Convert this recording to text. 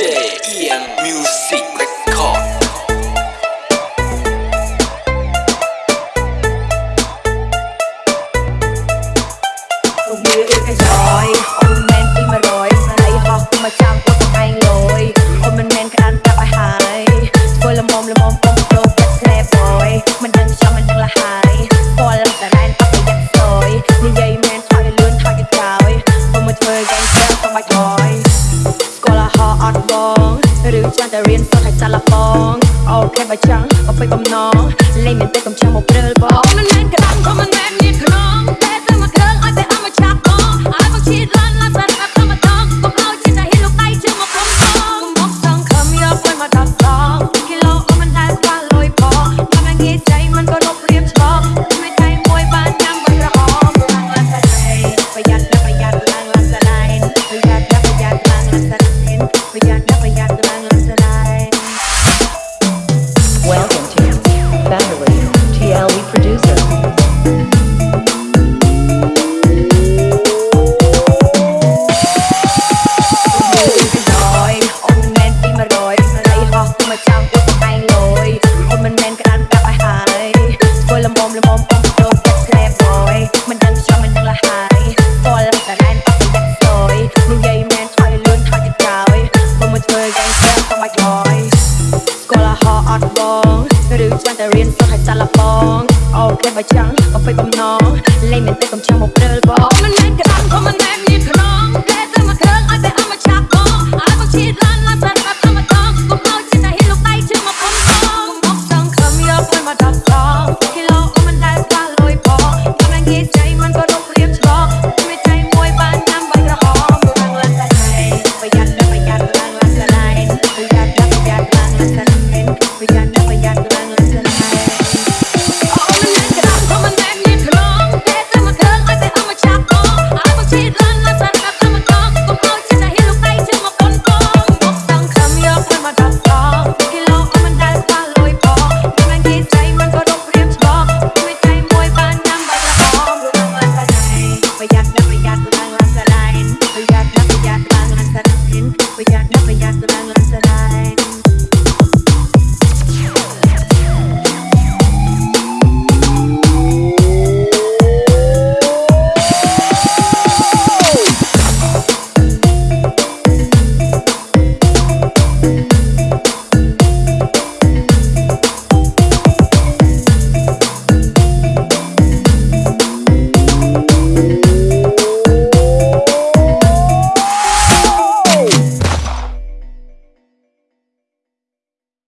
JM Music Record រូបរាងដូចកញ្ចយអូនមែនពី100ស្នេហ៍ហោះគុំមកចាំគាត់ទៅឯងលយអូនមិនមែនក្រានប្រាប់ឲ្យហើយធ្វើលំមលំមគុំប្រូចិត្តស្នេហ៍ boy មិនដឹងចង់មិនដឹងលះហើយពលតែណែនអត់ប្រយ័ត្នស្យនិយាយមែនថយលឿនថយក្រោយខ្ញុំមកធ្វើយ៉ាងស្រាប់ទៅបាច់ថយ ចាំតែរៀនសូត្រឲ្យសាឡបងអូខេបើចង់អបិយបំណងលេងមានតែកំចាំមកព្រើលបង អត់បងឬចង់តែរៀនសូត្រឲ្យចាស់លបងអូគេបើចង់ក៏ពេកបំណងលេងមានទឹក